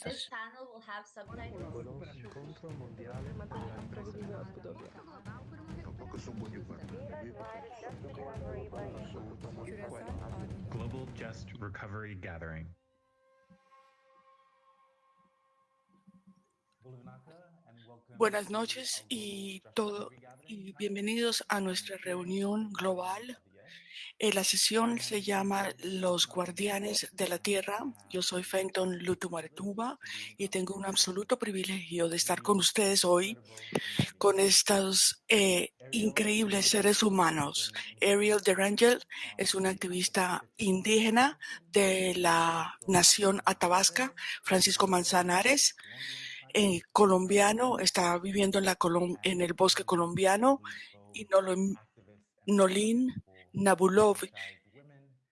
This panel will have subtitles. Global Just Recovery Gathering. Buenas noches y todo y bienvenidos a nuestra reunión global. Eh, la sesión se llama Los Guardianes de la Tierra. Yo soy Fenton Lutumaretuba y tengo un absoluto privilegio de estar con ustedes hoy con estos eh, increíbles seres humanos. Ariel Derangel es un activista indígena de la nación Athabasca. Francisco Manzanares eh, colombiano, está viviendo en, la en el bosque colombiano, y Nolin Nabulov.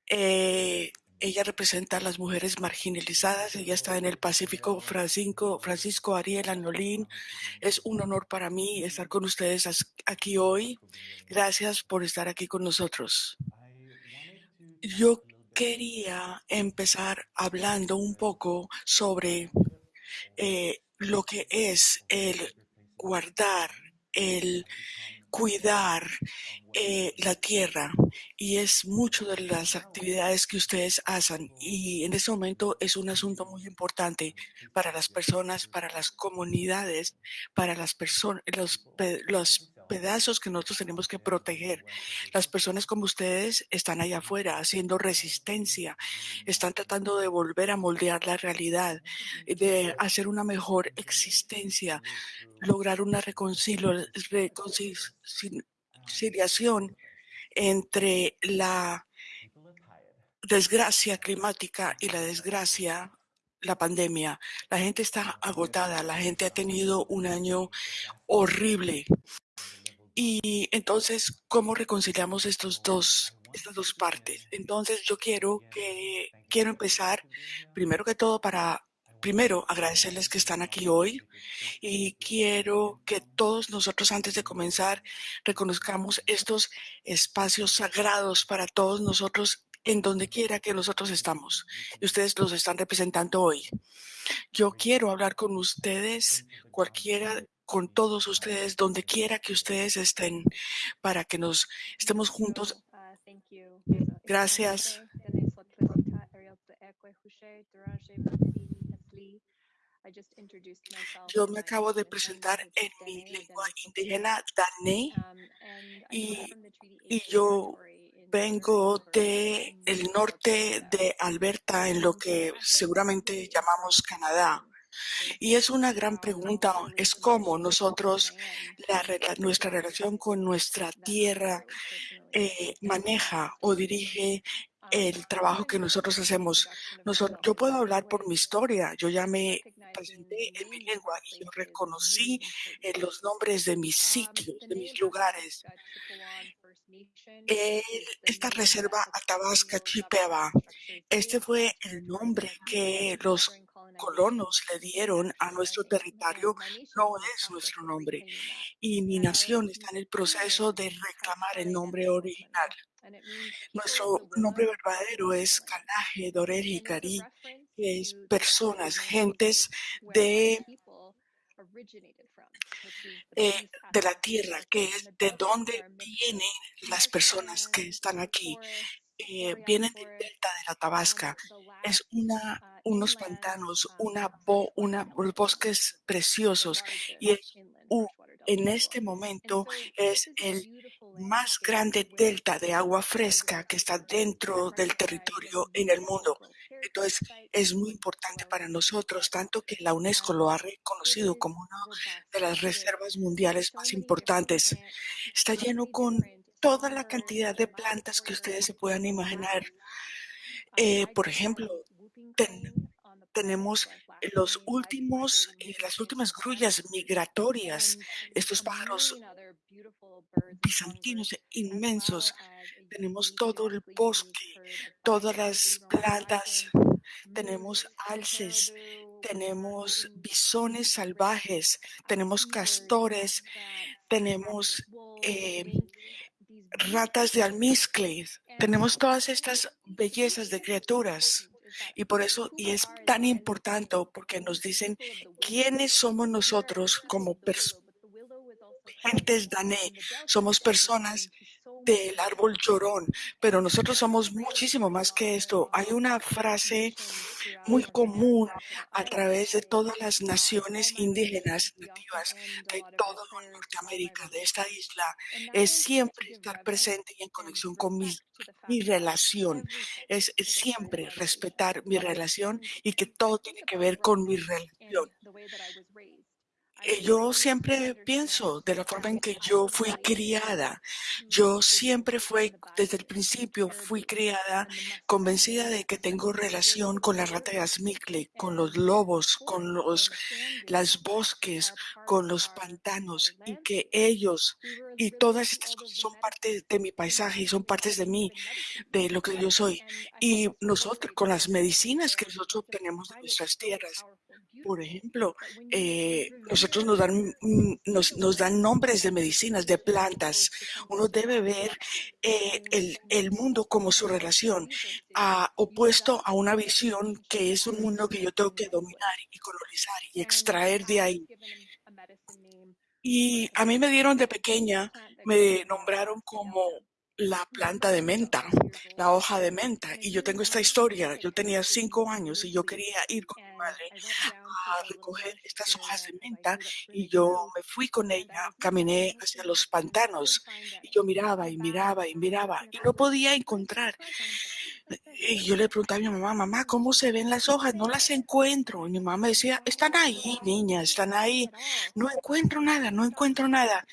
Eh, ella representa a las mujeres marginalizadas, ella está en el Pacífico. Francisco, Francisco Ariel Nolin, es un honor para mí estar con ustedes aquí hoy. Gracias por estar aquí con nosotros. Yo quería empezar hablando un poco sobre eh, lo que es el guardar, el cuidar eh, la tierra y es mucho de las actividades que ustedes hacen y en este momento es un asunto muy importante para las personas, para las comunidades, para las personas, los, los pedazos que nosotros tenemos que proteger. Las personas como ustedes están allá afuera haciendo resistencia, están tratando de volver a moldear la realidad, de hacer una mejor existencia, lograr una reconciliación entre la desgracia climática y la desgracia la pandemia. La gente está agotada, la gente ha tenido un año horrible y entonces, ¿cómo reconciliamos estos dos, estas dos partes? Entonces, yo quiero que quiero empezar primero que todo para primero agradecerles que están aquí hoy y quiero que todos nosotros antes de comenzar reconozcamos estos espacios sagrados para todos nosotros en donde quiera que nosotros estamos. Y ustedes los están representando hoy. Yo quiero hablar con ustedes, cualquiera con todos ustedes, donde quiera que ustedes estén, para que nos estemos juntos. Gracias. Yo me acabo de presentar en mi lengua indígena, Dane, y, y yo vengo del el norte de Alberta, en lo que seguramente llamamos Canadá. Y es una gran pregunta, es cómo nosotros, la, nuestra relación con nuestra tierra eh, maneja o dirige el trabajo que nosotros hacemos. yo puedo hablar por mi historia. Yo ya me presenté en mi lengua y yo reconocí eh, los nombres de mis sitios, de mis lugares. esta reserva Athabasca Chipeva, este fue el nombre que los colonos le dieron a nuestro territorio no es nuestro nombre y mi nación está en el proceso de reclamar el nombre original. Nuestro nombre verdadero es Kanaje Dorel Cari, que es personas, gentes de, eh, de la tierra, que es de donde vienen las personas que están aquí. Eh, vienen del delta de la Tabasca. Es una, unos pantanos, una, bo, una, bosques preciosos y en este momento es el más grande delta de agua fresca que está dentro del territorio en el mundo. Entonces, es muy importante para nosotros, tanto que la UNESCO lo ha reconocido como una de las reservas mundiales más importantes. Está lleno con toda la cantidad de plantas que ustedes se puedan imaginar. Eh, por ejemplo, tenemos los últimos, eh, las últimas grullas migratorias, estos pájaros bizantinos inmensos. Tenemos todo el bosque, todas las plantas, tenemos alces, tenemos bisones salvajes, tenemos castores, tenemos eh, ratas de almizcle. Tenemos todas estas bellezas de criaturas Y por eso, y es tan importante porque nos dicen quiénes somos nosotros como gentes dané. Somos personas del árbol llorón, pero nosotros somos muchísimo más que esto. Hay una frase muy común a través de todas las naciones indígenas nativas de toda Norteamérica, de esta isla, es siempre estar presente y en conexión con mi relación, es siempre respetar mi relación y que todo tiene que ver con mi relación. Eh, yo siempre pienso de la forma en que yo fui criada. Yo siempre fui, desde el principio, fui criada convencida de que tengo relación con la rata de Asmicle, con los lobos, con los las bosques, con los pantanos y que ellos y todas estas cosas son parte de mi paisaje y son partes de mí, de lo que yo soy. Y nosotros, con las medicinas que nosotros obtenemos de nuestras tierras, por ejemplo, eh, nosotros nos dan, mm, nos, nos, dan nombres de medicinas, de plantas. Uno debe ver eh, el, el, mundo como su relación, a, opuesto a una visión que es un mundo que yo tengo que dominar y colonizar y extraer de ahí. Y a mí me dieron de pequeña, me nombraron como la planta de menta, la hoja de menta. Y yo tengo esta historia. Yo tenía cinco años y yo quería ir con mi madre a recoger estas hojas de menta y yo me fui con ella, caminé hacia los pantanos y yo miraba y miraba y miraba y no podía encontrar. Y yo le preguntaba a mi mamá, mamá, ¿cómo se ven las hojas? No las encuentro. Y mi mamá me decía, están ahí, niña, están ahí. No encuentro nada, no encuentro nada.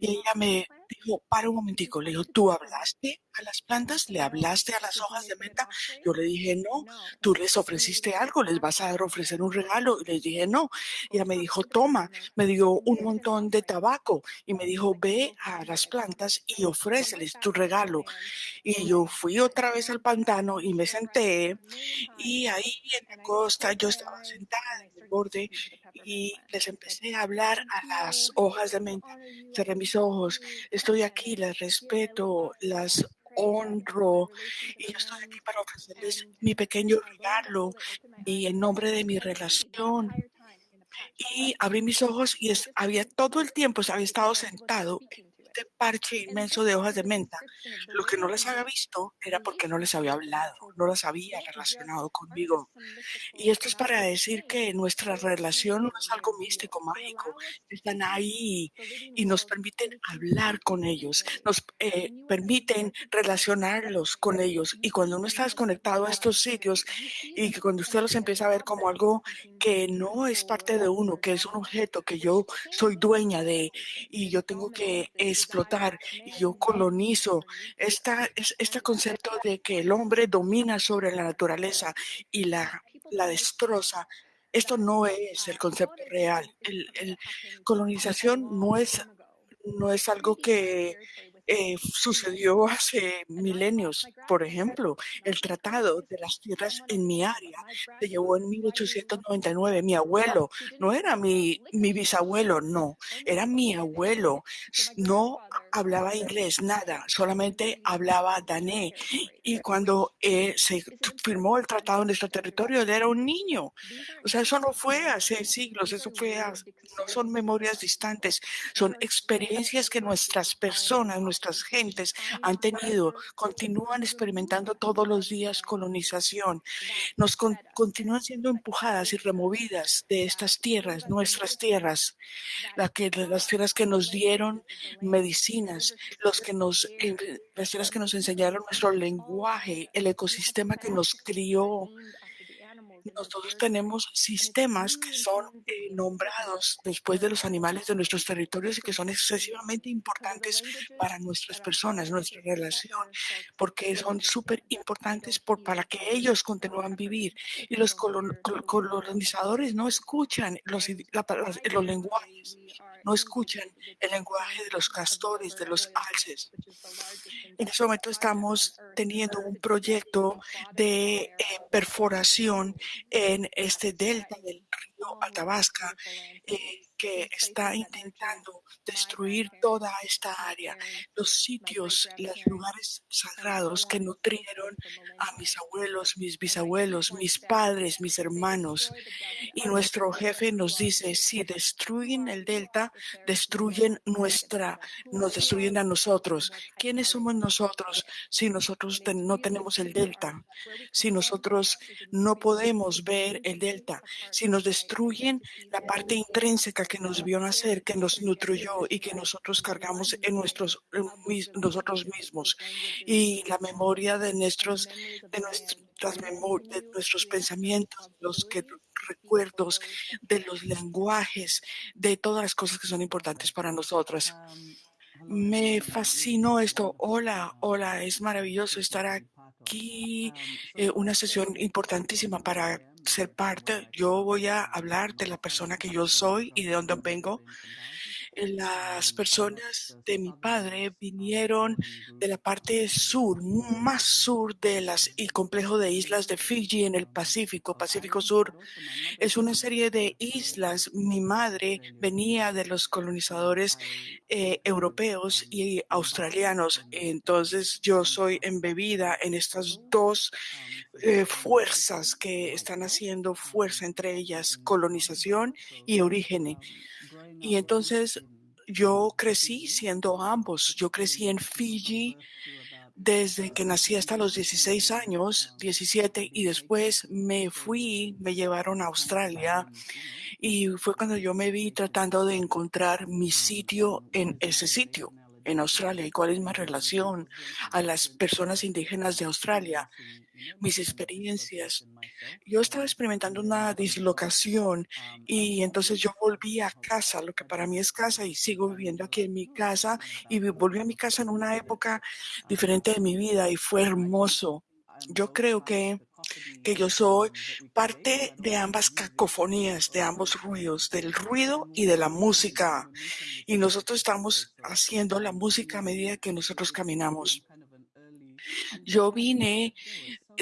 Y ella me dijo, para un momentico, le dijo, ¿tú hablaste a las plantas? ¿Le hablaste a las hojas de menta? Yo le dije, no, tú les ofreciste algo, les vas a ofrecer un regalo. Y le dije, no. Y ella me dijo, toma, me dio un montón de tabaco y me dijo, ve a las plantas y ofréceles tu regalo. Y yo fui otra vez al pantano y me senté y ahí en la costa yo estaba sentada en el borde y les empecé a hablar a las hojas de menta. Cerré mis ojos, estoy aquí, las respeto, las honro y estoy aquí para ofrecerles mi pequeño regalo y en nombre de mi relación. Y abrí mis ojos y había todo el tiempo, había estado sentado este parche inmenso de hojas de menta. Lo que no les había visto era porque no les había hablado, no las había relacionado conmigo. Y esto es para decir que nuestra relación no es algo místico, mágico. Están ahí y nos permiten hablar con ellos, nos eh, permiten relacionarlos con ellos. Y cuando uno está desconectado a estos sitios y que cuando usted los empieza a ver como algo que no es parte de uno, que es un objeto que yo soy dueña de y yo tengo que explotar y yo colonizo. Esta, es, este concepto de que el hombre domina sobre la naturaleza y la, la destroza. Esto no es el concepto real. El, el colonización no es, no es algo que eh, sucedió hace milenios. Por ejemplo, el Tratado de las Tierras en mi área se llevó en 1899. Mi abuelo no era mi, mi bisabuelo, no, era mi abuelo. No hablaba inglés, nada, solamente hablaba dané. Y cuando eh, se firmó el tratado en nuestro territorio, él era un niño. O sea, eso no fue hace siglos, eso fue, no son memorias distantes, son experiencias que nuestras personas, gentes han tenido, continúan experimentando todos los días colonización, nos continúan siendo empujadas y removidas de estas tierras, nuestras tierras, la que, las tierras que nos dieron medicinas, los que nos, las tierras que nos enseñaron nuestro lenguaje, el ecosistema que nos crió, nosotros tenemos sistemas que son eh, nombrados después de los animales de nuestros territorios y que son excesivamente importantes para nuestras personas, nuestra relación, porque son súper importantes por, para que ellos continúen vivir. Y los colonizadores no escuchan los, los lenguajes, no escuchan el lenguaje de los castores, de los alces. En este momento estamos teniendo un proyecto de eh, perforación en este delta del río Atabasca, eh, que está intentando destruir toda esta área, los sitios, los lugares sagrados que nutrieron a mis abuelos, mis bisabuelos, mis padres, mis hermanos. Y nuestro jefe nos dice, si destruyen el delta, destruyen nuestra, nos destruyen a nosotros. ¿Quiénes somos nosotros si nosotros no tenemos el delta? Si nosotros no podemos ver el delta, si nos destruyen la parte intrínseca que nos vio nacer, que nos nutriyó y que nosotros cargamos en nuestros nosotros mismos y la memoria de nuestros de nuestras de nuestros pensamientos, los que recuerdos de los lenguajes, de todas las cosas que son importantes para nosotros. Me fascinó esto. Hola, hola, es maravilloso estar aquí. Eh, una sesión importantísima para ser parte. Yo voy a hablar de la persona que yo soy y de dónde vengo. Las personas de mi padre vinieron de la parte sur, más sur de las y complejo de islas de Fiji en el Pacífico, Pacífico Sur. Es una serie de islas. Mi madre venía de los colonizadores eh, europeos y australianos. Entonces yo soy embebida en estas dos eh, fuerzas que están haciendo fuerza entre ellas, colonización y origen. Y entonces yo crecí siendo ambos. Yo crecí en Fiji desde que nací hasta los 16 años, 17, y después me fui, me llevaron a Australia y fue cuando yo me vi tratando de encontrar mi sitio en ese sitio en Australia y cuál es mi relación a las personas indígenas de Australia, mis experiencias. Yo estaba experimentando una dislocación y entonces yo volví a casa, lo que para mí es casa, y sigo viviendo aquí en mi casa y volví a mi casa en una época diferente de mi vida y fue hermoso. Yo creo que, que yo soy parte de ambas cacofonías, de ambos ruidos, del ruido y de la música. Y nosotros estamos haciendo la música a medida que nosotros caminamos. Yo vine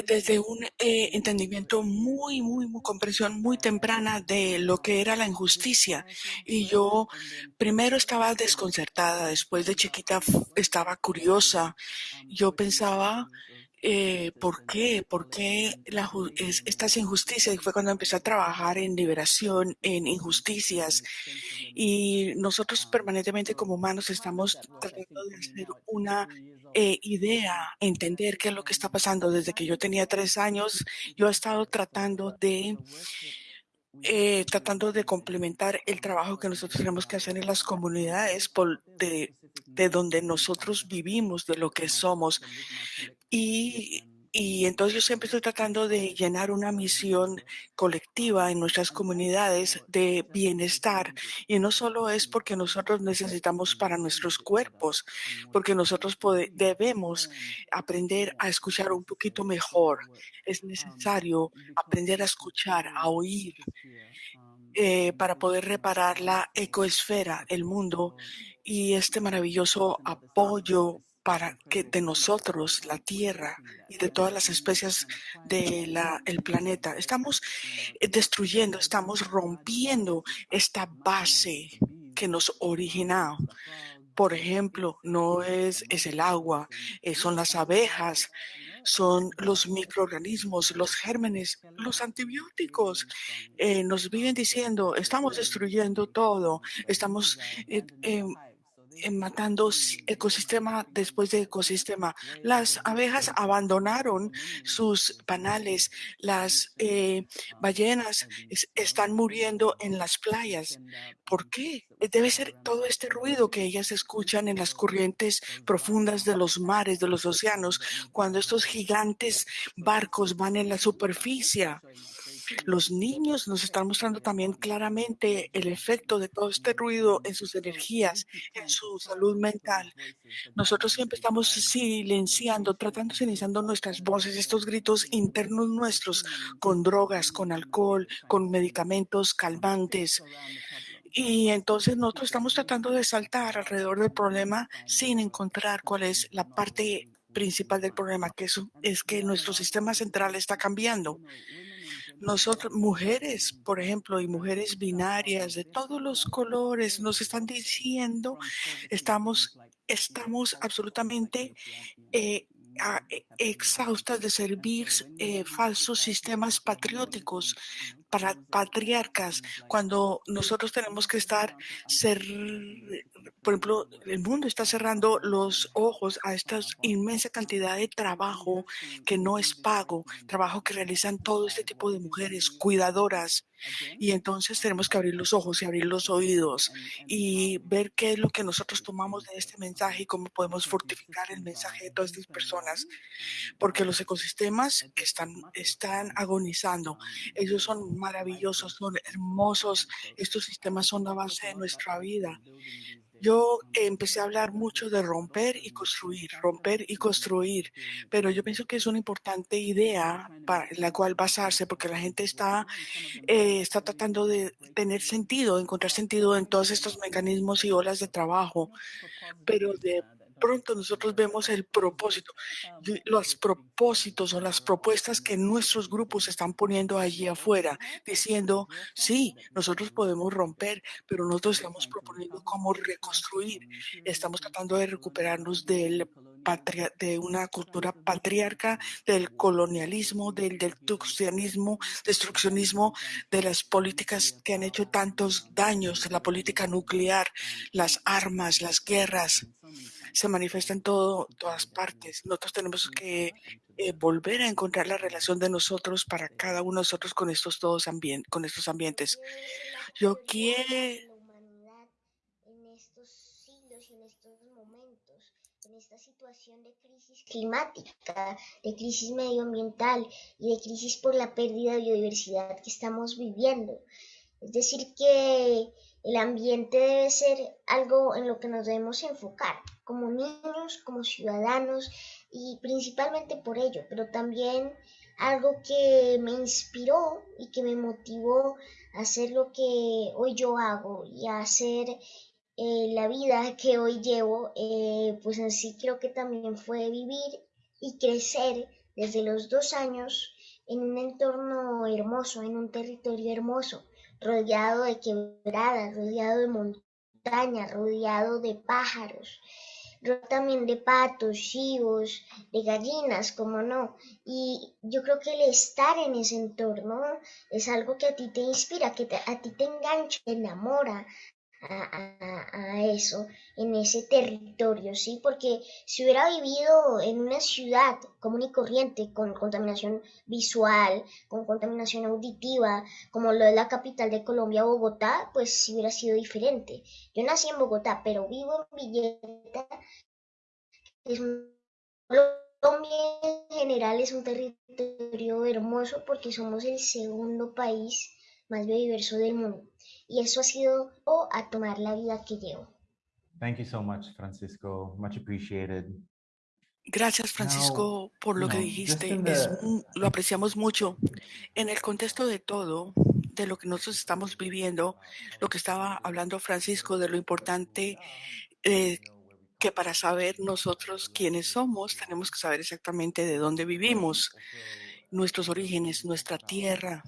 desde un eh, entendimiento muy, muy, muy, comprensión muy temprana de lo que era la injusticia. Y yo primero estaba desconcertada, después de chiquita estaba curiosa. Yo pensaba, eh, ¿por qué? ¿Por qué la, estas injusticias? Y fue cuando empecé a trabajar en liberación, en injusticias. Y nosotros permanentemente como humanos estamos tratando de hacer una eh, idea, entender qué es lo que está pasando. Desde que yo tenía tres años, yo he estado tratando de eh, tratando de complementar el trabajo que nosotros tenemos que hacer en las comunidades por, de, de donde nosotros vivimos, de lo que somos. Y y entonces yo siempre estoy tratando de llenar una misión colectiva en nuestras comunidades de bienestar. Y no solo es porque nosotros necesitamos para nuestros cuerpos, porque nosotros debemos aprender a escuchar un poquito mejor. Es necesario aprender a escuchar, a oír, eh, para poder reparar la ecoesfera, el mundo y este maravilloso apoyo para que de nosotros, la Tierra y de todas las especies del el planeta, estamos eh, destruyendo, estamos rompiendo esta base que nos origina. Por ejemplo, no es, es el agua, eh, son las abejas, son los microorganismos, los gérmenes, los antibióticos. Eh, nos viven diciendo, estamos destruyendo todo, estamos em, matando ecosistema después de ecosistema. Las abejas abandonaron sus panales, las eh, ballenas están muriendo en las playas. ¿Por qué? Debe ser todo este ruido que ellas escuchan en las corrientes profundas de los mares, de los océanos, cuando estos gigantes barcos van en la superficie. Los niños nos están mostrando también claramente el efecto de todo este ruido en sus energías, en su salud mental. Nosotros siempre estamos silenciando, tratando silenciando nuestras voces, estos gritos internos nuestros con drogas, con alcohol, con medicamentos calmantes. Y entonces nosotros estamos tratando de saltar alrededor del problema sin encontrar cuál es la parte principal del problema, que es que nuestro sistema central está cambiando nosotros, mujeres, por ejemplo, y mujeres binarias de todos los colores, nos están diciendo, estamos, estamos absolutamente eh, exhaustas de servir eh, falsos sistemas patrióticos para patriarcas, cuando nosotros tenemos que estar, ser, por ejemplo, el mundo está cerrando los ojos a esta inmensa cantidad de trabajo que no es pago, trabajo que realizan todo este tipo de mujeres cuidadoras. Y entonces tenemos que abrir los ojos y abrir los oídos y ver qué es lo que nosotros tomamos de este mensaje y cómo podemos fortificar el mensaje de todas estas personas. Porque los ecosistemas están, están agonizando. Ellos son maravillosos, son hermosos. Estos sistemas son la base de nuestra vida. Yo empecé a hablar mucho de romper y construir, romper y construir, pero yo pienso que es una importante idea para la cual basarse, porque la gente está, eh, está tratando de tener sentido, encontrar sentido en todos estos mecanismos y olas de trabajo, pero de pronto nosotros vemos el propósito, los propósitos o las propuestas que nuestros grupos están poniendo allí afuera, diciendo, sí, nosotros podemos romper, pero nosotros estamos proponiendo cómo reconstruir. Estamos tratando de recuperarnos del de una cultura patriarca, del colonialismo, del destruccionismo, destruccionismo, de las políticas que han hecho tantos daños, la política nuclear, las armas, las guerras se manifiesta en todo, todas partes. Nosotros tenemos que eh, volver a encontrar la relación de nosotros para cada uno de nosotros con estos todos ambientes, con estos ambientes. Yo quiero en estos siglos y en estos momentos, en esta situación de crisis climática, de crisis medioambiental y de crisis por la pérdida de biodiversidad que estamos viviendo. Es decir, que el ambiente debe ser algo en lo que nos debemos enfocar como niños, como ciudadanos y principalmente por ello, pero también algo que me inspiró y que me motivó a hacer lo que hoy yo hago y a hacer eh, la vida que hoy llevo, eh, pues en sí creo que también fue vivir y crecer desde los dos años en un entorno hermoso, en un territorio hermoso, rodeado de quebradas, rodeado de montañas, rodeado de pájaros, también de patos, chivos, de gallinas, como no. Y yo creo que el estar en ese entorno es algo que a ti te inspira, que a ti te engancha, te enamora, a, eso, en ese territorio, ¿sí? Porque si hubiera vivido en una ciudad común y corriente, con contaminación visual, con contaminación auditiva, como lo es la capital de Colombia, Bogotá, pues hubiera sido diferente. Yo nací en Bogotá, pero vivo en Villeta. Colombia en general es un territorio hermoso porque somos el segundo país más biodiverso del mundo y eso ha sido o a tomar la vida que llevo. Thank you so much, Francisco. Much appreciated. Gracias, Francisco, por lo que dijiste. lo apreciamos mucho. En el contexto de todo, de lo que nosotros estamos viviendo, lo que estaba hablando Francisco, de lo importante eh, que para saber nosotros quiénes somos, tenemos que saber exactamente de dónde vivimos, nuestros orígenes, nuestra tierra.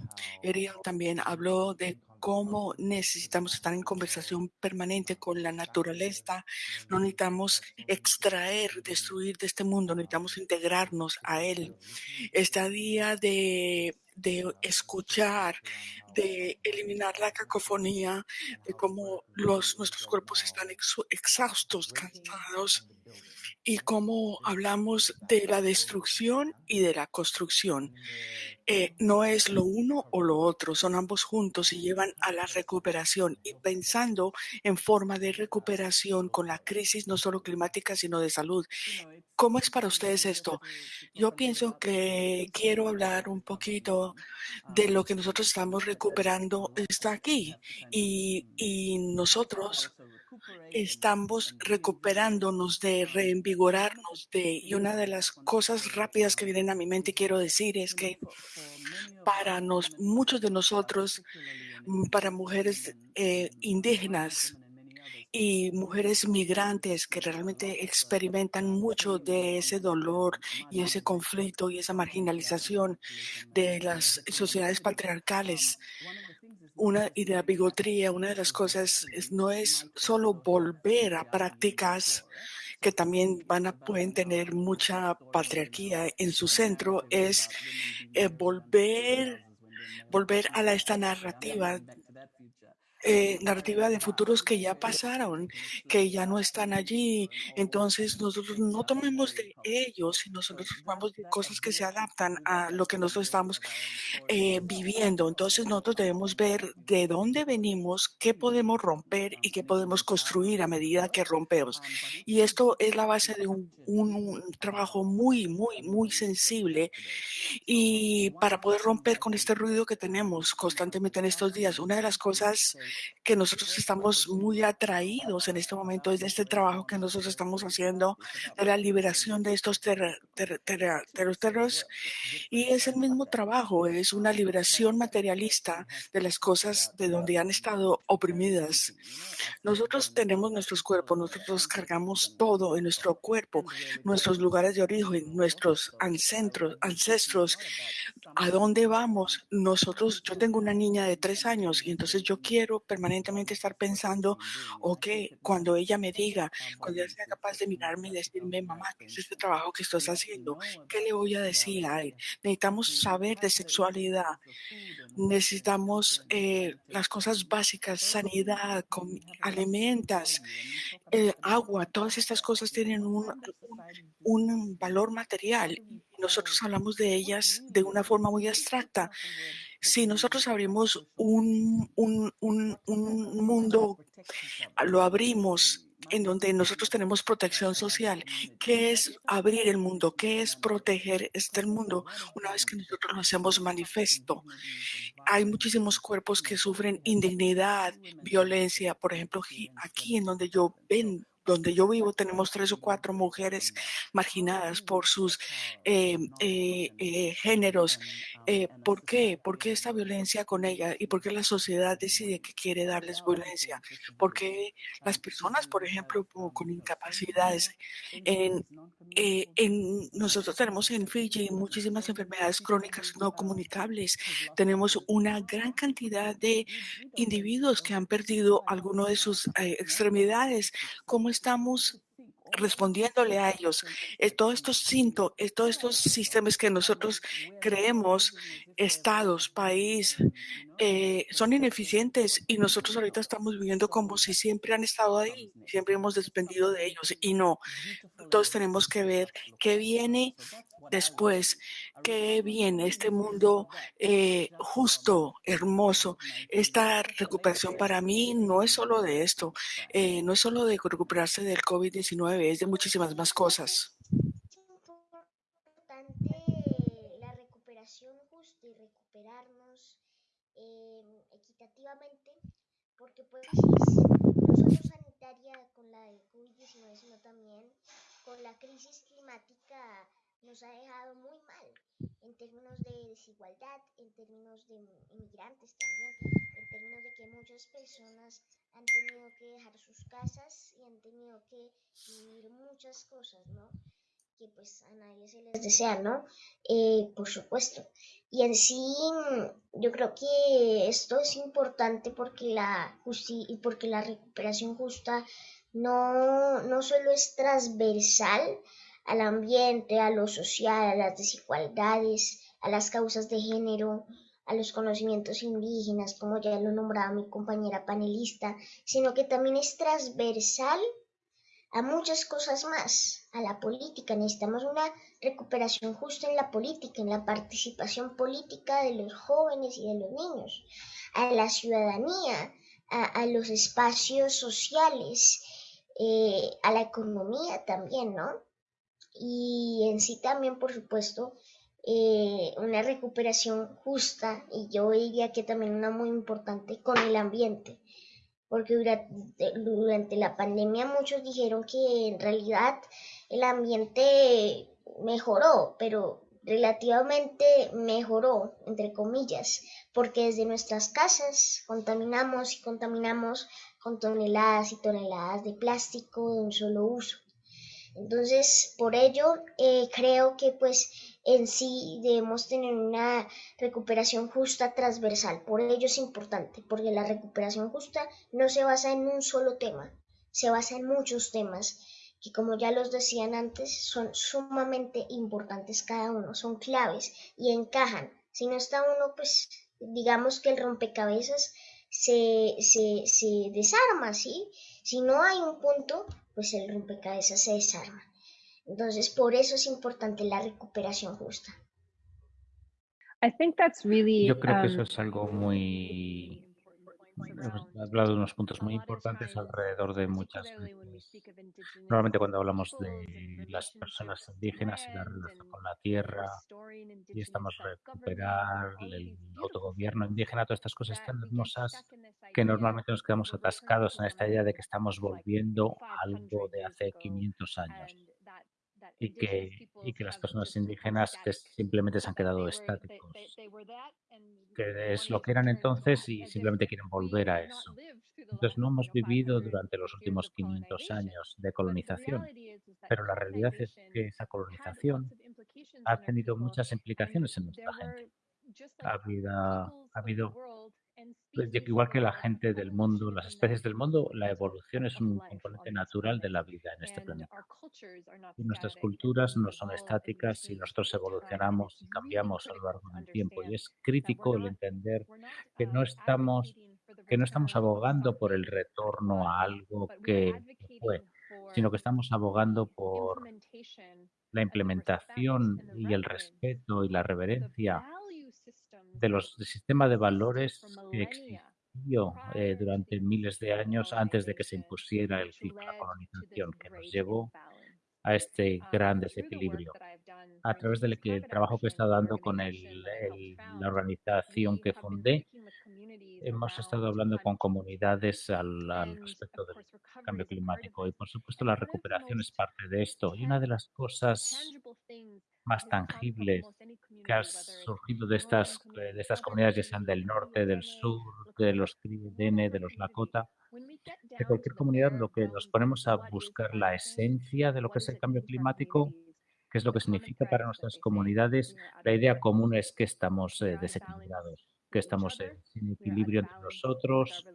Ariel también habló de cómo necesitamos estar en conversación permanente con la naturaleza. No necesitamos extraer, destruir de este mundo, necesitamos integrarnos a él. Este día de, de escuchar, de eliminar la cacofonía, de cómo los, nuestros cuerpos están exhaustos, cansados y cómo hablamos de la destrucción y de la construcción. Eh, no es lo uno o lo otro, son ambos juntos y llevan a la recuperación. Y pensando en forma de recuperación con la crisis no solo climática, sino de salud. ¿Cómo es para ustedes esto? Yo pienso que quiero hablar un poquito de lo que nosotros estamos recuperando está aquí y, nosotros estamos recuperándonos de reinvigorarnos de y una de las cosas rápidas que vienen a mi mente quiero decir es que para muchos de nosotros mm, para mujeres eh, indígenas y mujeres migrantes que realmente experimentan mucho de ese dolor y ese conflicto y esa marginalización de las sociedades patriarcales una, y de la bigotría. Una de las cosas no es solo volver a prácticas que también van a, pueden tener mucha patriarquía en su centro, es eh, volver, volver a esta narrativa eh, narrativa de futuros que ya pasaron, que ya no están allí. Entonces nosotros no tomemos de ellos, sino nosotros tomamos de cosas que se adaptan a lo que nosotros estamos eh, viviendo. Entonces nosotros debemos ver de dónde venimos, qué podemos romper y qué podemos construir a medida que rompemos. Y esto es la base de un, un trabajo muy, muy, muy sensible y para poder romper con este ruido que tenemos constantemente en estos días. Una de las cosas que nosotros estamos muy atraídos en este momento es de este trabajo que nosotros estamos haciendo de la liberación de estos terreros y es el mismo trabajo, es una liberación materialista de las cosas de donde han estado oprimidas. Nosotros tenemos nuestros cuerpos, nosotros cargamos todo en nuestro cuerpo, nuestros lugares de origen, nuestros ancestros, ancestros, a dónde vamos. Nosotros, yo tengo una niña de tres años y entonces yo quiero permanentemente estar pensando, ok, cuando ella me diga, cuando ella sea capaz de mirarme y decirme, mamá, ¿qué es este trabajo que estás haciendo? ¿Qué le voy a decir a él? Necesitamos saber de sexualidad, necesitamos eh, las cosas básicas, sanidad, alimentos, eh, agua, todas estas cosas tienen un, un valor material. Nosotros hablamos de ellas de una forma muy abstracta si nosotros abrimos un, un, un, un mundo, lo abrimos en donde nosotros tenemos protección social. ¿Qué es abrir el mundo? ¿Qué es proteger este mundo? Una vez que nosotros lo hacemos manifiesto, hay muchísimos cuerpos que sufren indignidad, violencia. Por ejemplo, aquí en donde yo ven, donde yo vivo tenemos tres o cuatro mujeres marginadas por sus eh, eh, eh, géneros. ¿Por qué? ¿Por qué esta violencia con ella? ¿Y por qué la sociedad decide que quiere darles violencia? Porque las personas, por ejemplo, con incapacidades, nosotros tenemos en Fiji muchísimas enfermedades crónicas no comunicables. Tenemos una gran cantidad de individuos que han perdido alguno de sus extremidades. ¿Cómo estamos respondiéndole a ellos. Eh, todos estos síntomas, eh, todos estos sistemas que nosotros creemos, estados, país, eh, son ineficientes y nosotros ahorita estamos viviendo como si siempre han estado ahí, siempre hemos dependido de ellos y no. Todos tenemos que ver qué viene después, qué viene este mundo justo, hermoso. Esta recuperación para mí no es solo de esto, no es solo de recuperarse del COVID-19, es de muchísimas más cosas. la recuperación justa y recuperarnos eh, equitativamente, porque pues no solo sanitaria con la COVID-19, sino también con la crisis climática nos ha dejado muy mal en términos de desigualdad, en términos de inmigrantes también, en términos de que muchas personas han tenido que dejar sus casas y han tenido que vivir muchas cosas, ¿no? Que pues a nadie se les desea, ¿no? Eh, por supuesto. Y en sí, yo creo que esto es importante porque la, porque la recuperación justa no, no solo es transversal, al ambiente, a lo social, a las desigualdades, a las causas de género, a los conocimientos indígenas, como ya lo nombraba mi compañera panelista, sino que también es transversal a muchas cosas más, a la política. Necesitamos una recuperación justa en la política, en la participación política de los jóvenes y de los niños, a la ciudadanía, a, los espacios sociales, eh, a la economía también, ¿no? Y en sí también, por supuesto, eh, una recuperación justa y yo diría que también una muy importante con el ambiente, porque durante, durante la pandemia muchos dijeron que en realidad el ambiente mejoró, pero relativamente mejoró, entre comillas, porque desde nuestras casas contaminamos y contaminamos con toneladas y toneladas de plástico de un solo uso. Entonces, por ello, eh, creo que pues en sí debemos tener una recuperación justa transversal. Por ello es importante, porque la recuperación justa no se basa en un solo tema, se basa en muchos temas que como ya los decían antes, son sumamente importantes cada uno, son claves y encajan. Si no está uno, pues digamos que el rompecabezas se, se, se desarma, ¿sí? Si no hay un punto, pues el rompecabezas se desarma. Entonces, por eso es importante la recuperación justa. Yo creo que eso um, es algo muy... Hemos hablado de unos puntos muy importantes alrededor de muchas veces. Normalmente cuando hablamos de las personas indígenas y la relación con la tierra y estamos recuperar el autogobierno indígena, todas estas cosas tan hermosas que normalmente nos quedamos atascados en esta idea de que estamos volviendo a algo de hace 500 años y que, y que las personas indígenas que simplemente se han quedado estáticos, que es lo que eran entonces y simplemente quieren volver a eso. Entonces no hemos vivido durante los últimos 500 años de colonización, pero la realidad es que esa colonización ha tenido muchas implicaciones en nuestra gente. Ha habido, ha habido igual que la gente del mundo, las especies del mundo, la evolución es un componente natural de la vida en este planeta. Y nuestras culturas no son estáticas y nosotros evolucionamos y cambiamos a lo largo del tiempo. Y es crítico el entender que no estamos, que no estamos abogando por el retorno a algo que fue, sino que estamos abogando por la implementación y el respeto y la reverencia de los del sistema de valores que existió eh, durante miles de años antes de que se impusiera el ciclo de la colonización que nos llevó a este gran desequilibrio. A través del que el trabajo que he estado dando con el, la organización que fundé, hemos estado hablando con comunidades al, al, respecto del cambio climático y por supuesto la recuperación es parte de esto. Y una de las cosas más tangibles que ha surgido de estas, eh, de estas comunidades, ya sean del norte, del sur, de los Dene, de los Lakota, de cualquier comunidad, lo que nos ponemos a buscar la esencia de lo que es el cambio climático, qué es lo que significa para nuestras comunidades, la idea común es que estamos eh, desequilibrados, que estamos sin equilibrio entre nosotros,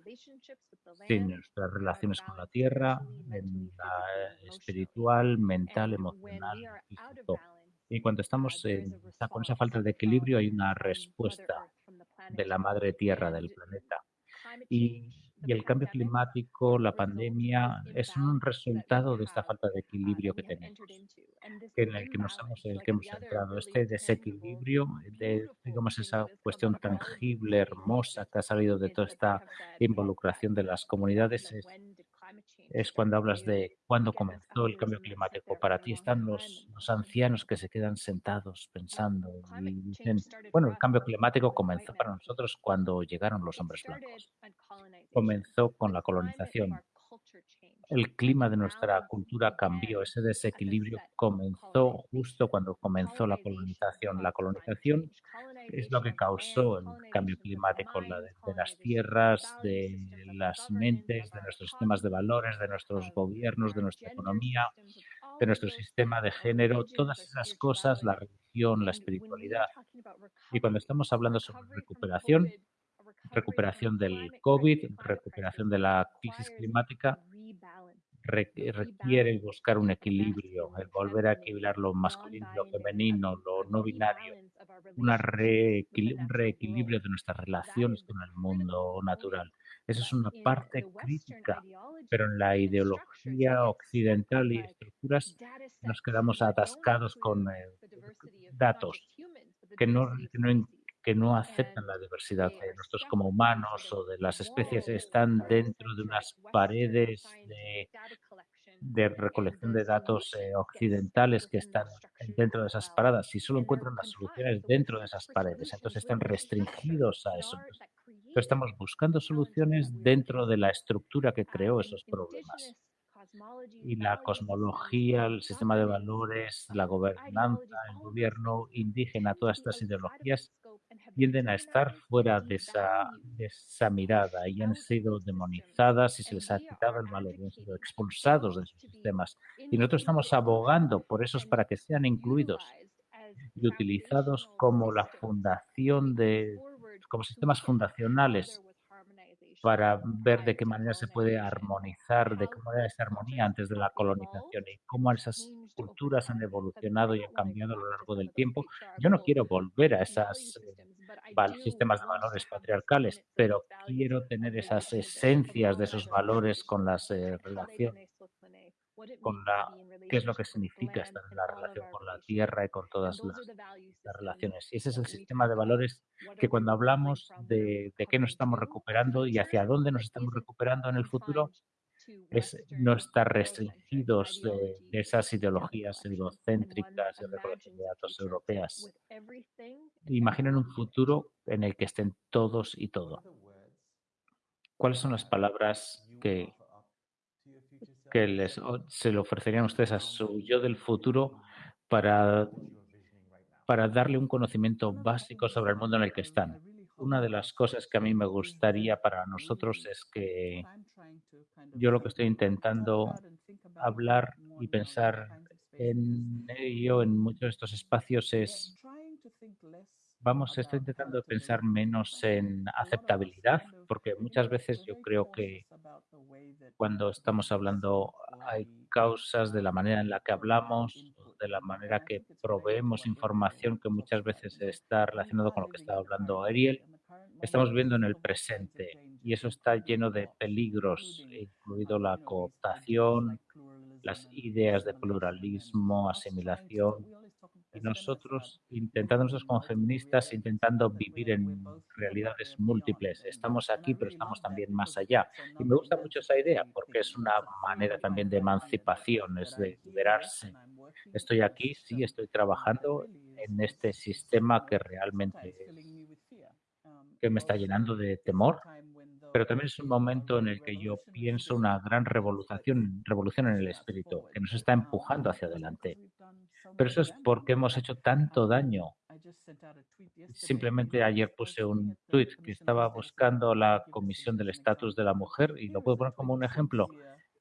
sin nuestras relaciones con la tierra, en la espiritual, mental, emocional, físico. Y cuando estamos con esa falta de equilibrio hay una respuesta de la madre tierra del planeta. Y, y, el cambio climático, la pandemia, es un resultado de esta falta de equilibrio que tenemos, en el que nos hemos, el que hemos entrado. Este desequilibrio, de, digamos, esa cuestión tangible, hermosa que ha salido de toda esta involucración de las comunidades, es, es cuando hablas de cuándo comenzó el cambio climático. Para ti están los, los, ancianos que se quedan sentados pensando y dicen, bueno, el cambio climático comenzó para nosotros cuando llegaron los hombres blancos. Comenzó con la colonización. El clima de nuestra cultura cambió, ese desequilibrio comenzó justo cuando comenzó la colonización. La colonización es lo que causó el cambio climático la de, de, las tierras, de las mentes, de nuestros sistemas de valores, de nuestros gobiernos, de nuestra economía, de nuestro sistema de género, todas esas cosas, la religión, la espiritualidad. Y cuando estamos hablando sobre recuperación, recuperación del COVID, recuperación de la crisis climática, requiere buscar un equilibrio, el volver a equilibrar lo masculino, lo femenino, lo no binario, una un reequilibrio de nuestras relaciones con el mundo natural. Esa es una parte crítica, pero en la ideología occidental y estructuras nos quedamos atascados con eh, datos que no, que no, que no aceptan la diversidad de nosotros como humanos o de las especies, están dentro de unas paredes de, de recolección de datos eh, occidentales que están dentro de esas paradas y solo encuentran las soluciones dentro de esas paredes, entonces están restringidos a eso. Entonces estamos buscando soluciones dentro de la estructura que creó esos problemas. Y la cosmología, el sistema de valores, la gobernanza, el gobierno indígena, todas estas ideologías tienden a estar fuera de esa, de esa mirada y han sido demonizadas y se les ha quitado el valor, han sido expulsados de sus sistemas. Y nosotros estamos abogando por esos para que sean incluidos y utilizados como la fundación de, como sistemas fundacionales para ver de qué manera se puede armonizar, de qué manera esa armonía antes de la colonización y cómo esas culturas han evolucionado y han cambiado a lo largo del tiempo. Yo no quiero volver a esos sistemas de valores patriarcales, pero quiero tener esas esencias de esos valores con las eh, relaciones con la qué es lo que significa estar en la relación con la tierra y con todas las, relaciones. Y ese es el sistema de valores que cuando hablamos de, de qué nos estamos recuperando y hacia dónde nos estamos recuperando en el futuro, es no estar restringidos de, esas ideologías egocéntricas y de datos europeas. Imaginen un futuro en el que estén todos y todo. ¿Cuáles son las palabras que, que les, se le ofrecerían ustedes a su yo del futuro para, para darle un conocimiento básico sobre el mundo en el que están. Una de las cosas que a mí me gustaría para nosotros es que yo lo que estoy intentando hablar y pensar en ello en muchos de estos espacios es vamos, estoy intentando pensar menos en aceptabilidad, porque muchas veces yo creo que cuando estamos hablando hay causas de la manera en la que hablamos, de la manera que proveemos información que muchas veces está relacionado con lo que estaba hablando Ariel. Estamos viviendo en el presente y eso está lleno de peligros, incluido la cooptación, las ideas de pluralismo, asimilación y nosotros intentando, nosotros como feministas, intentando vivir en realidades múltiples. Estamos aquí, pero estamos también más allá. Y me gusta mucho esa idea porque es una manera también de emancipación, es de liberarse. Estoy aquí, sí, estoy trabajando en este sistema que realmente que me está llenando de temor, pero también es un momento en el que yo pienso una gran revolución, revolución en el espíritu, que nos está empujando hacia adelante. Pero eso es porque hemos hecho tanto daño. Simplemente ayer puse un tweet que estaba buscando la Comisión del Estatus de la Mujer y lo puedo poner como un ejemplo.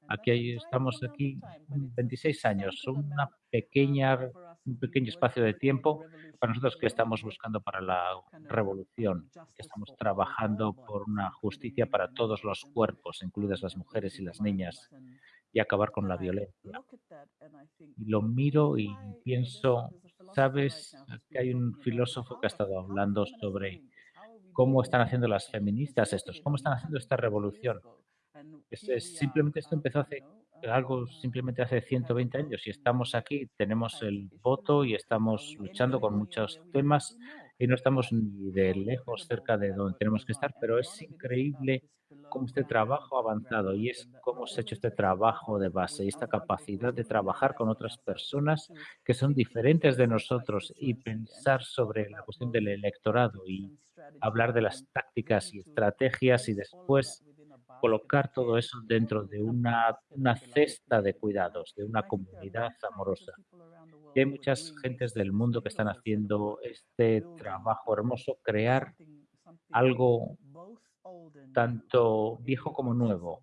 Aquí estamos aquí 26 años, una pequeña, un pequeño espacio de tiempo para nosotros que estamos buscando para la revolución, que estamos trabajando por una justicia para todos los cuerpos, incluidas las mujeres y las niñas, y acabar con la violencia. Y lo miro y pienso, ¿sabes? Que hay un filósofo que ha estado hablando sobre cómo están haciendo las feministas estos, cómo están haciendo esta revolución. Simplemente esto empezó hace algo simplemente hace 120 años y estamos aquí, tenemos el voto y estamos luchando con muchos temas y no estamos ni de lejos cerca de donde tenemos que estar, pero es increíble cómo este trabajo ha avanzado y es cómo se ha hecho este trabajo de base y esta capacidad de trabajar con otras personas que son diferentes de nosotros y pensar sobre la cuestión del electorado y hablar de las tácticas y estrategias y después colocar todo eso dentro de una, una cesta de cuidados, de una comunidad amorosa. Y hay muchas gentes del mundo que están haciendo este trabajo hermoso, crear algo tanto viejo como nuevo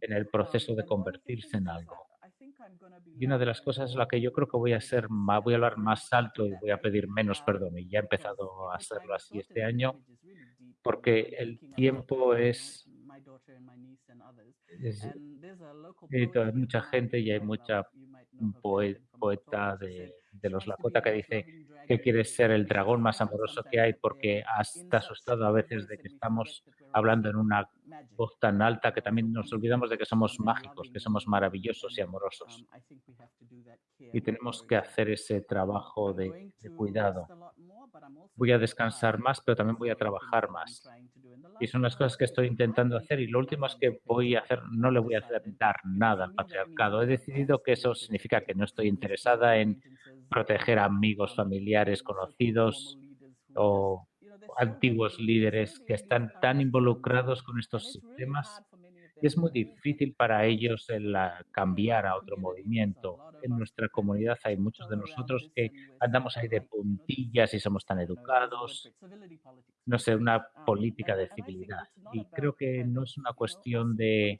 en el proceso de convertirse en algo. Y una de las cosas es la que yo creo que voy a hacer, voy a hablar más alto y voy a pedir menos perdón. Y ya he empezado a hacerlo así este año, porque el tiempo es hay mucha gente y hay mucha poeta de, los Lakota que dice que quiere ser el dragón más amoroso que hay porque está asustado a veces de que estamos hablando en una voz tan alta que también nos olvidamos de que somos mágicos, que somos maravillosos y amorosos. Y tenemos que hacer ese trabajo de cuidado. Voy a descansar más, pero también voy a trabajar más. Y son las cosas que estoy intentando hacer. Y lo último es que voy a hacer, no le voy a dar nada al patriarcado. He decidido que eso significa que no estoy interesada en proteger amigos, familiares, conocidos o antiguos líderes que están tan involucrados con estos sistemas es muy difícil para ellos el cambiar a otro movimiento. En nuestra comunidad hay muchos de nosotros que andamos ahí de puntillas y somos tan educados. No sé, una política de civilidad. Y creo que no es una cuestión de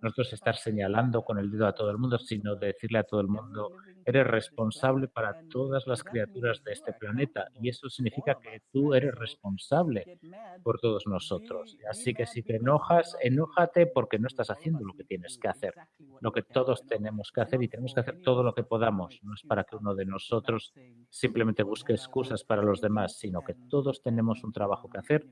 nosotros estar señalando con el dedo a todo el mundo, sino de decirle a todo el mundo, eres responsable para todas las criaturas de este planeta. Y eso significa que tú eres responsable por todos nosotros. Así que si te enojas, enójate porque no estás haciendo lo que tienes que hacer, lo que todos tenemos que hacer y tenemos que hacer todo lo que podamos. No es para que uno de nosotros simplemente busque excusas para los demás, sino que todos tenemos un trabajo que hacer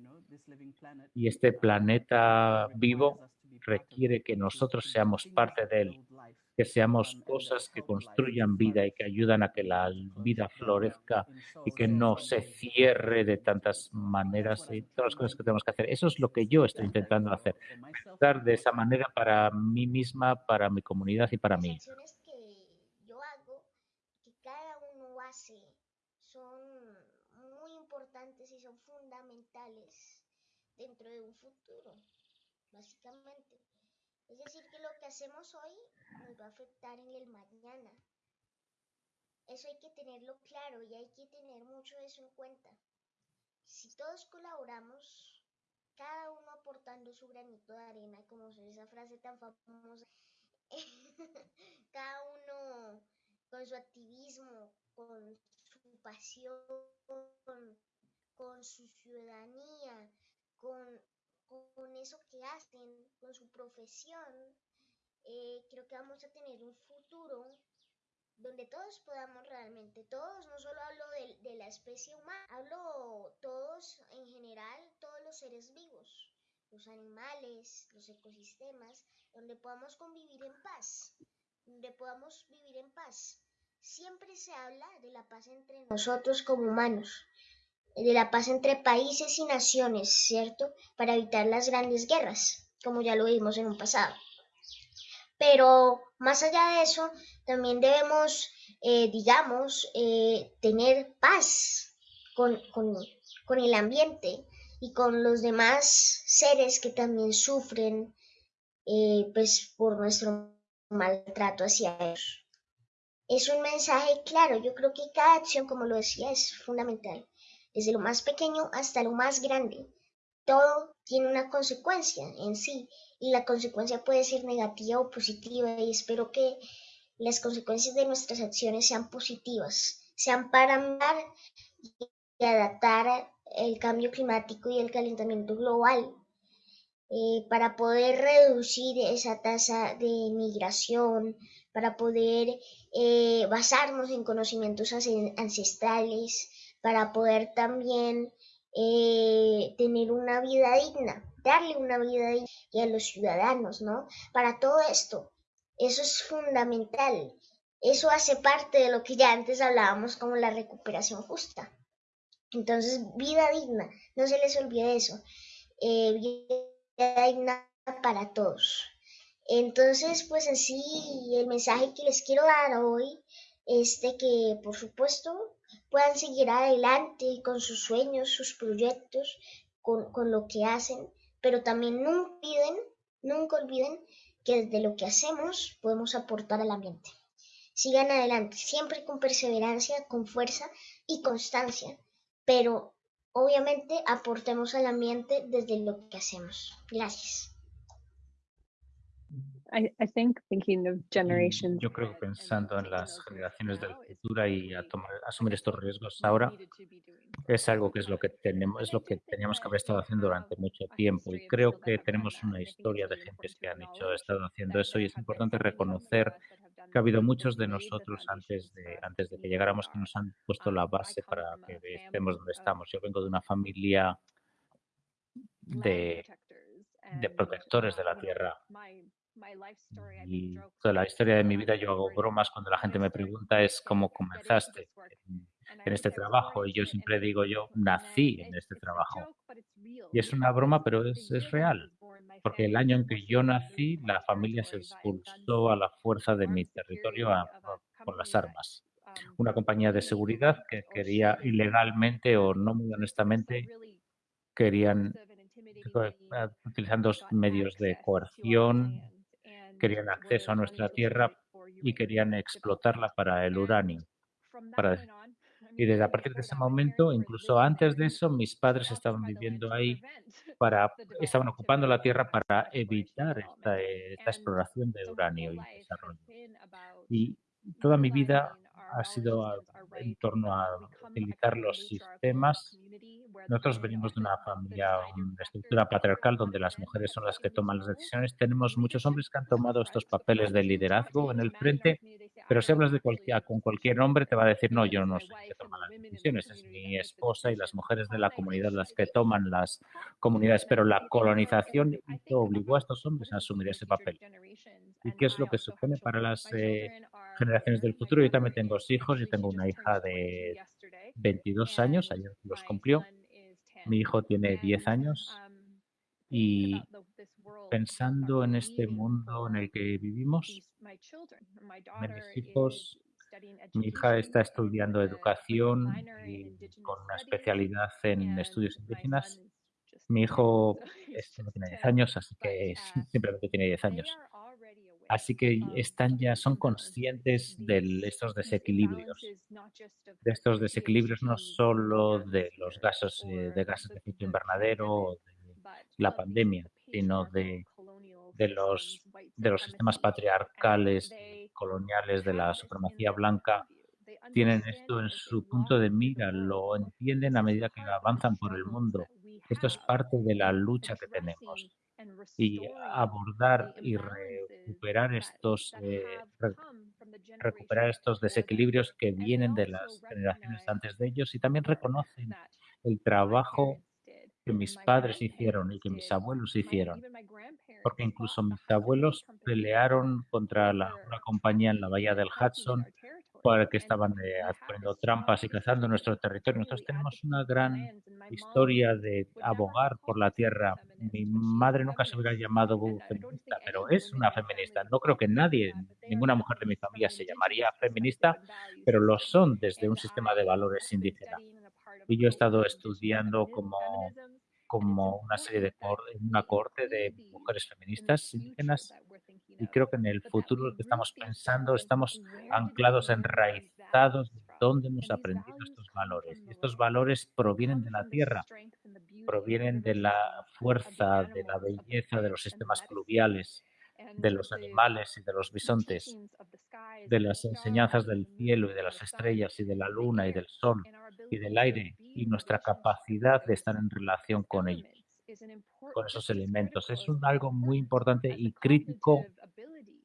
y este planeta vivo requiere que nosotros seamos parte de él, que seamos cosas que construyan vida y que ayudan a que la vida florezca y que no se cierre de tantas maneras y todas las cosas que tenemos que hacer. Eso es lo que yo estoy intentando hacer, estar de esa manera para mí misma, para mi comunidad y para mí. que yo hago, que cada uno hace, son muy importantes y son fundamentales dentro de un futuro básicamente. Es decir, que lo que hacemos hoy nos va a afectar en el mañana. Eso hay que tenerlo claro y hay que tener mucho eso en cuenta. Si todos colaboramos, cada uno aportando su granito de arena, como esa frase tan famosa, cada uno con su activismo, con su pasión, con su ciudadanía, con con eso que hacen, con su profesión, eh, creo que vamos a tener un futuro donde todos podamos realmente, todos, no solo hablo de, de, la especie humana, hablo todos en general, todos los seres vivos, los animales, los ecosistemas, donde podamos convivir en paz, donde podamos vivir en paz. Siempre se habla de la paz entre nosotros como humanos, de la paz entre países y naciones, ¿cierto? Para evitar las grandes guerras, como ya lo vimos en un pasado. Pero más allá de eso, también debemos, eh, digamos, eh, tener paz con, con, el ambiente y con los demás seres que también sufren eh, pues, por nuestro maltrato hacia ellos. Es un mensaje claro, yo creo que cada acción, como lo decía, es fundamental desde lo más pequeño hasta lo más grande. Todo tiene una consecuencia en sí y la consecuencia puede ser negativa o positiva y espero que las consecuencias de nuestras acciones sean positivas, sean para andar y adaptar el cambio climático y el calentamiento global eh, para poder reducir esa tasa de migración, para poder eh, basarnos en conocimientos ancestrales, para poder también eh, tener una vida digna, darle una vida digna a los ciudadanos, ¿no? Para todo esto, eso es fundamental. Eso hace parte de lo que ya antes hablábamos como la recuperación justa. Entonces, vida digna, no se les olvide eso. Eh, vida digna para todos. Entonces, pues así, el mensaje que les quiero dar hoy es de que, por supuesto, puedan seguir adelante con sus sueños, sus proyectos, con, con lo que hacen, pero también nunca olviden, nunca olviden que desde lo que hacemos podemos aportar al ambiente. Sigan adelante, siempre con perseverancia, con fuerza y constancia, pero obviamente aportemos al ambiente desde lo que hacemos. Gracias. Yo creo pensando en las generaciones del futuro y a tomar, asumir estos riesgos ahora es algo que es lo que tenemos, es lo que teníamos que haber estado haciendo durante mucho tiempo. Y creo que tenemos una historia de gentes que han hecho, estado haciendo eso y es importante reconocer que ha habido muchos de nosotros antes de antes de que llegáramos que nos han puesto la base para que estemos donde estamos. Yo vengo de una familia de, de protectores de la tierra y toda la historia de mi vida yo hago bromas cuando la gente me pregunta es cómo comenzaste en, este trabajo y yo siempre digo yo nací en este trabajo. Y es una broma, pero es, es real, porque el año en que yo nací la familia se expulsó a la fuerza de mi territorio con las armas. Una compañía de seguridad que quería ilegalmente o no muy honestamente querían utilizando medios de coerción, querían acceso a nuestra tierra y querían explotarla para el uranio. Y desde a partir de ese momento, incluso antes de eso, mis padres estaban viviendo ahí para, estaban ocupando la tierra para evitar esta, exploración de uranio y desarrollo. Y toda mi vida ha sido en torno a utilizar los sistemas. Nosotros venimos de una familia, una estructura patriarcal donde las mujeres son las que toman las decisiones. Tenemos muchos hombres que han tomado estos papeles de liderazgo en el frente, pero si hablas de cualquier, con cualquier hombre te va a decir, no, yo no sé qué toman las decisiones, es mi esposa y las mujeres de la comunidad las que toman las comunidades, pero la colonización obligó a estos hombres a asumir ese papel. ¿Y qué es lo que supone para las eh, generaciones del futuro? Yo también tengo hijos, yo tengo una hija de 22 años, ayer los cumplió, mi hijo tiene 10 años y pensando en este mundo en el que vivimos, mis hijos, mi hija está estudiando educación y con una especialidad en estudios indígenas. Mi hijo tiene 10 años, así que simplemente tiene 10 años. Así que están ya, son conscientes de estos desequilibrios, de estos desequilibrios no solo de los gases eh, de gases de efecto invernadero o de la pandemia, sino de, de, los, de los sistemas patriarcales coloniales de la supremacía blanca. tienen esto en su punto de mira, lo entienden a medida que avanzan por el mundo. Esto es parte de la lucha que tenemos y abordar y recuperar estos, eh, recuperar estos desequilibrios que vienen de las generaciones antes de ellos y también reconocen el trabajo que mis padres hicieron y que mis abuelos hicieron. Porque incluso mis abuelos pelearon contra la, una compañía en la bahía del Hudson para que estaban eh, haciendo trampas y cazando nuestro territorio. Nosotros tenemos una gran historia de abogar por la tierra. Mi madre nunca se hubiera llamado feminista, pero es una feminista. No creo que nadie, ninguna mujer de mi familia se llamaría feminista, pero lo son desde un sistema de valores indígena. Y yo he estado estudiando como como una serie de una corte de mujeres feministas indígenas y creo que en el futuro que estamos pensando estamos anclados, enraizados de dónde hemos aprendido estos valores. Estos valores provienen de la tierra, provienen de la fuerza, de la belleza de los sistemas pluviales, de los animales y de los bisontes, de las enseñanzas del cielo y de las estrellas y de la luna y del sol y del aire y nuestra capacidad de estar en relación con ellos, con esos elementos. Es un, algo muy importante y crítico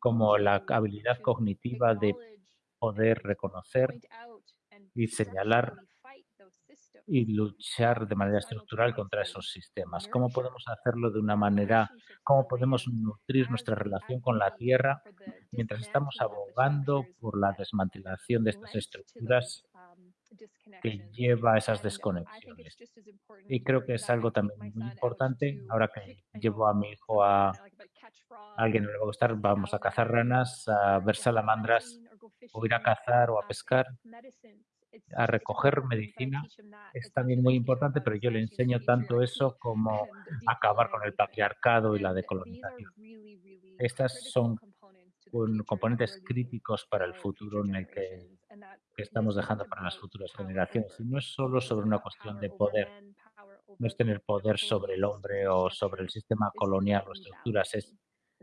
como la habilidad cognitiva de poder reconocer y señalar y luchar de manera estructural contra esos sistemas. ¿Cómo podemos hacerlo de una manera, cómo podemos nutrir nuestra relación con la Tierra mientras estamos abogando por la desmantelación de estas estructuras que lleva a esas desconexiones? Y creo que es algo también muy importante. Ahora que llevo a mi hijo a, alguien le va a gustar, vamos a cazar ranas, a ver salamandras, o ir a cazar o a pescar a recoger medicina es también muy importante, pero yo le enseño tanto eso como acabar con el patriarcado y la decolonización. Estas son componentes críticos para el futuro en el que, estamos dejando para las futuras generaciones. Y no es solo sobre una cuestión de poder, no es tener poder sobre el hombre o sobre el sistema colonial o estructuras, es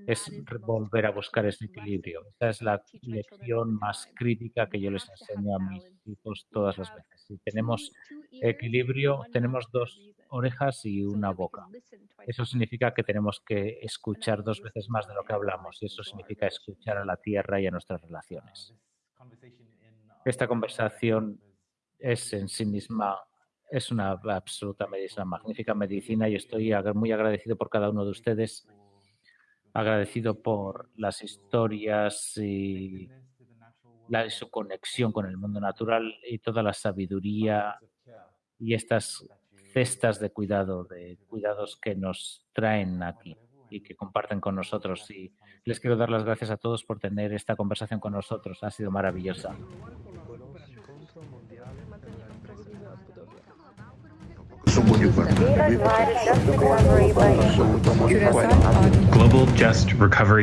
es volver a buscar ese equilibrio. Esa es la lección más crítica que yo les enseño a mis hijos todas las veces. Si tenemos equilibrio, tenemos dos orejas y una boca. Eso significa que tenemos que escuchar dos veces más de lo que hablamos y eso significa escuchar a la tierra y a nuestras relaciones. Esta conversación es en sí misma es una absoluta medicina, magnífica medicina y estoy muy agradecido por cada uno de ustedes agradecido por las historias y la, su conexión con el mundo natural y toda la sabiduría y estas cestas de cuidado, de cuidados que nos traen aquí y que comparten con nosotros. Y les quiero dar las gracias a todos por tener esta conversación con nosotros. Ha sido maravillosa. Global Just Recovery